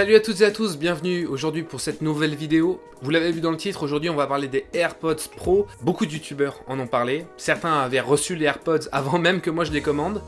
Salut à toutes et à tous, bienvenue aujourd'hui pour cette nouvelle vidéo. Vous l'avez vu dans le titre, aujourd'hui on va parler des AirPods Pro. Beaucoup de youtubeurs en ont parlé, certains avaient reçu les AirPods avant même que moi je les commande.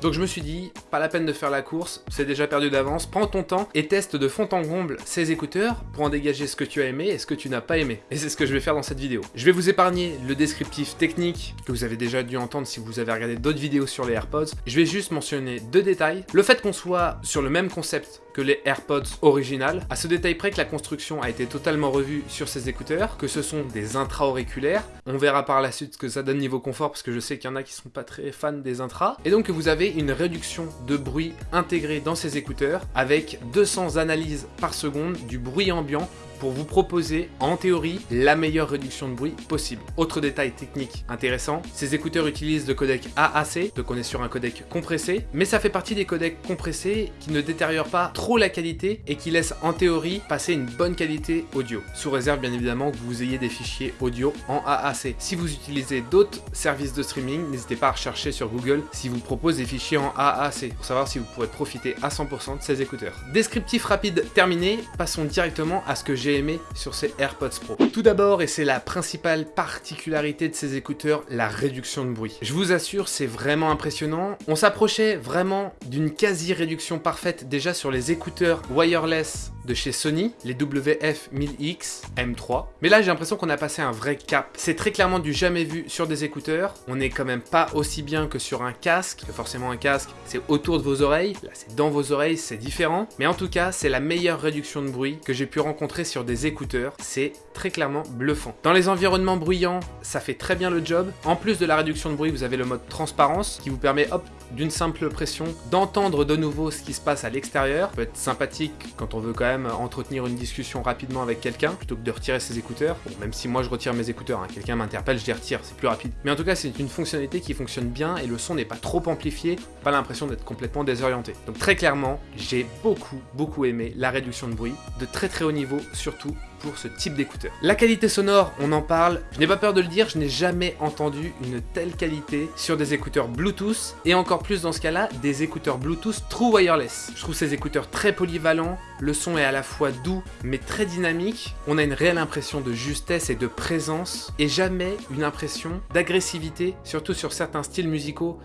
Donc je me suis dit, pas la peine de faire la course, c'est déjà perdu d'avance, prends ton temps et teste de fond en comble ces écouteurs pour en dégager ce que tu as aimé et ce que tu n'as pas aimé. Et c'est ce que je vais faire dans cette vidéo. Je vais vous épargner le descriptif technique que vous avez déjà dû entendre si vous avez regardé d'autres vidéos sur les AirPods. Je vais juste mentionner deux détails. Le fait qu'on soit sur le même concept les AirPods originales, à ce détail près que la construction a été totalement revue sur ces écouteurs, que ce sont des intra-auriculaires. On verra par la suite ce que ça donne niveau confort parce que je sais qu'il y en a qui sont pas très fans des intras. Et donc que vous avez une réduction de bruit intégrée dans ces écouteurs avec 200 analyses par seconde du bruit ambiant pour vous proposer, en théorie, la meilleure réduction de bruit possible. Autre détail technique intéressant, ces écouteurs utilisent le codec AAC, donc on est sur un codec compressé, mais ça fait partie des codecs compressés qui ne détériorent pas trop la qualité et qui laissent en théorie passer une bonne qualité audio, sous réserve bien évidemment que vous ayez des fichiers audio en AAC. Si vous utilisez d'autres services de streaming, n'hésitez pas à rechercher sur Google si vous propose des fichiers en AAC, pour savoir si vous pourrez profiter à 100% de ces écouteurs. Descriptif rapide terminé, passons directement à ce que j'ai aimé sur ces AirPods Pro. Tout d'abord, et c'est la principale particularité de ces écouteurs, la réduction de bruit. Je vous assure, c'est vraiment impressionnant. On s'approchait vraiment d'une quasi-réduction parfaite déjà sur les écouteurs wireless de chez Sony, les WF-1000X M3. Mais là, j'ai l'impression qu'on a passé un vrai cap. C'est très clairement du jamais vu sur des écouteurs. On n'est quand même pas aussi bien que sur un casque. Forcément, un casque, c'est autour de vos oreilles. Là, c'est dans vos oreilles, c'est différent. Mais en tout cas, c'est la meilleure réduction de bruit que j'ai pu rencontrer sur des écouteurs. C'est très clairement bluffant. Dans les environnements bruyants, ça fait très bien le job. En plus de la réduction de bruit, vous avez le mode transparence qui vous permet, hop, d'une simple pression, d'entendre de nouveau ce qui se passe à l'extérieur. peut être sympathique quand on veut quand même entretenir une discussion rapidement avec quelqu'un, plutôt que de retirer ses écouteurs. Bon, même si moi je retire mes écouteurs, hein, quelqu'un m'interpelle, je les retire, c'est plus rapide. Mais en tout cas, c'est une fonctionnalité qui fonctionne bien et le son n'est pas trop amplifié, pas l'impression d'être complètement désorienté. Donc très clairement, j'ai beaucoup, beaucoup aimé la réduction de bruit, de très très haut niveau surtout pour ce type d'écouteur. La qualité sonore, on en parle, je n'ai pas peur de le dire, je n'ai jamais entendu une telle qualité sur des écouteurs Bluetooth, et encore plus dans ce cas-là, des écouteurs Bluetooth True Wireless. Je trouve ces écouteurs très polyvalents, le son est à la fois doux mais très dynamique, on a une réelle impression de justesse et de présence, et jamais une impression d'agressivité, surtout sur certains styles musicaux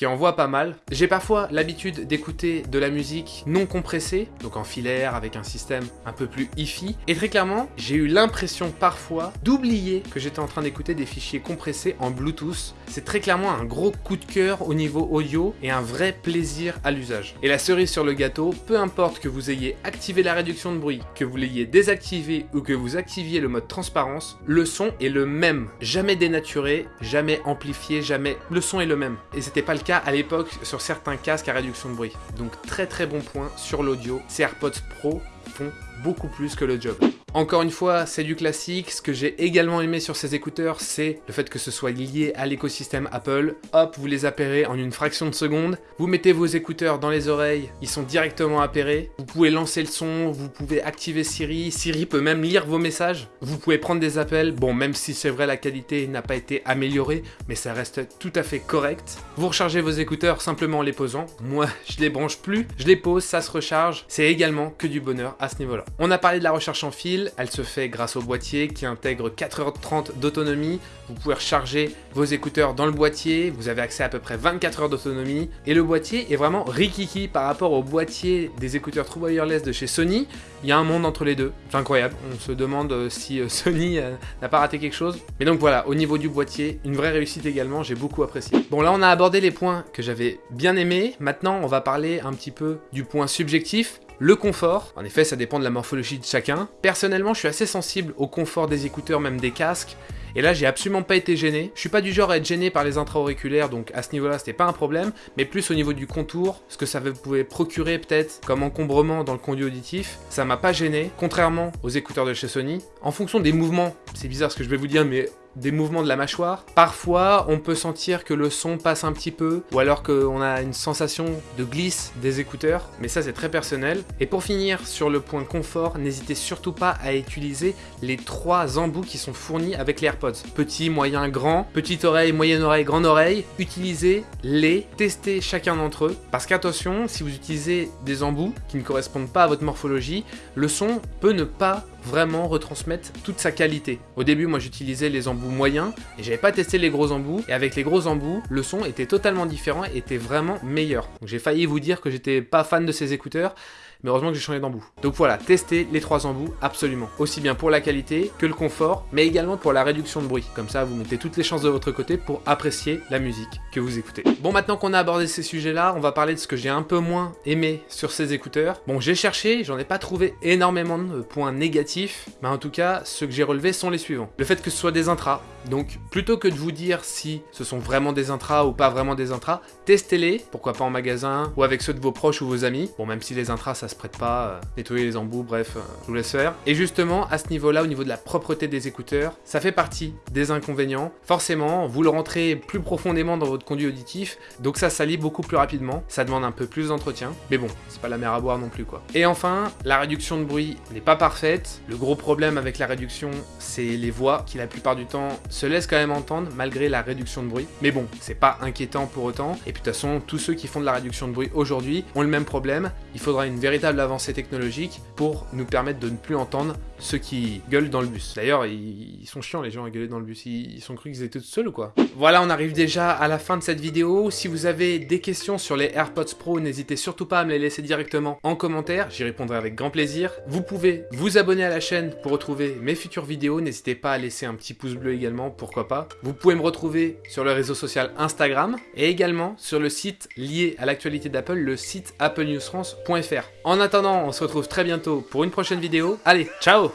qui envoie pas mal. J'ai parfois l'habitude d'écouter de la musique non compressée, donc en filaire avec un système un peu plus hi-fi, et très clairement, j'ai eu l'impression parfois d'oublier que j'étais en train d'écouter des fichiers compressés en Bluetooth. C'est très clairement un gros coup de cœur au niveau audio et un vrai plaisir à l'usage. Et la cerise sur le gâteau, peu importe que vous ayez activé la réduction de bruit, que vous l'ayez désactivé ou que vous activiez le mode transparence, le son est le même. Jamais dénaturé, jamais amplifié, jamais... Le son est le même. Et c'était pas le cas à l'époque sur certains casques à réduction de bruit. Donc très très bon point sur l'audio. Ces AirPods Pro font beaucoup plus que le job. Encore une fois, c'est du classique. Ce que j'ai également aimé sur ces écouteurs, c'est le fait que ce soit lié à l'écosystème Apple. Hop, vous les appairez en une fraction de seconde. Vous mettez vos écouteurs dans les oreilles, ils sont directement appairés. Vous pouvez lancer le son, vous pouvez activer Siri. Siri peut même lire vos messages. Vous pouvez prendre des appels. Bon, même si c'est vrai, la qualité n'a pas été améliorée, mais ça reste tout à fait correct. Vous rechargez vos écouteurs simplement en les posant. Moi, je les branche plus. Je les pose, ça se recharge. C'est également que du bonheur à ce niveau-là. On a parlé de la recherche en fil, elle se fait grâce au boîtier qui intègre 4h30 d'autonomie. Vous pouvez recharger vos écouteurs dans le boîtier, vous avez accès à, peu près 24 heures d'autonomie. Et le boîtier est vraiment rikiki par rapport au boîtier des écouteurs True Wireless de chez Sony. Il y a un monde entre les deux, c'est incroyable. On se demande euh, si euh, Sony euh, n'a pas raté quelque chose. Mais donc voilà, au niveau du boîtier, une vraie réussite également, j'ai beaucoup apprécié. Bon là on a abordé les points que j'avais bien aimés. Maintenant on va parler un petit peu du point subjectif. Le confort, en effet ça dépend de la morphologie de chacun. Personnellement je suis assez sensible au confort des écouteurs, même des casques. Et là, j'ai absolument pas été gêné. Je suis pas du genre à être gêné par les intra-auriculaires, donc à ce niveau-là, c'était pas un problème. Mais plus au niveau du contour, ce que ça pouvait procurer peut-être comme encombrement dans le conduit auditif, ça m'a pas gêné, contrairement aux écouteurs de chez Sony. En fonction des mouvements, c'est bizarre ce que je vais vous dire, mais des mouvements de la mâchoire. Parfois, on peut sentir que le son passe un petit peu, ou alors qu'on a une sensation de glisse des écouteurs, mais ça c'est très personnel. Et pour finir, sur le point confort, n'hésitez surtout pas à utiliser les trois embouts qui sont fournis avec les AirPods. Petit, moyen, grand, petite oreille, moyenne oreille, grande oreille, utilisez-les, testez chacun d'entre eux, parce qu'attention, si vous utilisez des embouts qui ne correspondent pas à votre morphologie, le son peut ne pas vraiment retransmettre toute sa qualité. Au début, moi j'utilisais les embouts moyens et j'avais pas testé les gros embouts et avec les gros embouts, le son était totalement différent et était vraiment meilleur. Donc j'ai failli vous dire que j'étais pas fan de ces écouteurs mais heureusement que j'ai changé d'embout. Donc voilà, testez les trois embouts absolument. Aussi bien pour la qualité que le confort, mais également pour la réduction de bruit. Comme ça, vous mettez toutes les chances de votre côté pour apprécier la musique que vous écoutez. Bon, maintenant qu'on a abordé ces sujets-là, on va parler de ce que j'ai un peu moins aimé sur ces écouteurs. Bon, j'ai cherché, j'en ai pas trouvé énormément de points négatifs, mais en tout cas, ceux que j'ai relevés sont les suivants. Le fait que ce soit des intras, donc plutôt que de vous dire si ce sont vraiment des intras ou pas vraiment des intras, testez-les, pourquoi pas en magasin ou avec ceux de vos proches ou vos amis. Bon, même si les intras ça se prête pas, euh, nettoyer les embouts, bref, euh, je vous laisse faire. Et justement, à ce niveau-là, au niveau de la propreté des écouteurs, ça fait partie des inconvénients. Forcément, vous le rentrez plus profondément dans votre conduit auditif, donc ça salit beaucoup plus rapidement, ça demande un peu plus d'entretien, mais bon, c'est pas la mer à boire non plus quoi. Et enfin, la réduction de bruit n'est pas parfaite. Le gros problème avec la réduction, c'est les voix qui la plupart du temps se laissent quand même entendre malgré la réduction de bruit. Mais bon, c'est pas inquiétant pour autant. Et puis de toute façon, tous ceux qui font de la réduction de bruit aujourd'hui ont le même problème. Il faudra une véritable avancée technologique pour nous permettre de ne plus entendre ceux qui gueulent dans le bus. D'ailleurs, ils sont chiants les gens à gueuler dans le bus. Ils sont cru qu'ils étaient tout seuls ou quoi? Voilà, on arrive déjà à la fin de cette vidéo. Si vous avez des questions sur les AirPods Pro, n'hésitez surtout pas à me les laisser directement en commentaire. J'y répondrai avec grand plaisir. Vous pouvez vous abonner à la chaîne pour retrouver mes futures vidéos. N'hésitez pas à laisser un petit pouce bleu également, pourquoi pas. Vous pouvez me retrouver sur le réseau social Instagram et également sur le site lié à l'actualité d'Apple, le site applenewsfrance.fr. En attendant, on se retrouve très bientôt pour une prochaine vidéo. Allez, ciao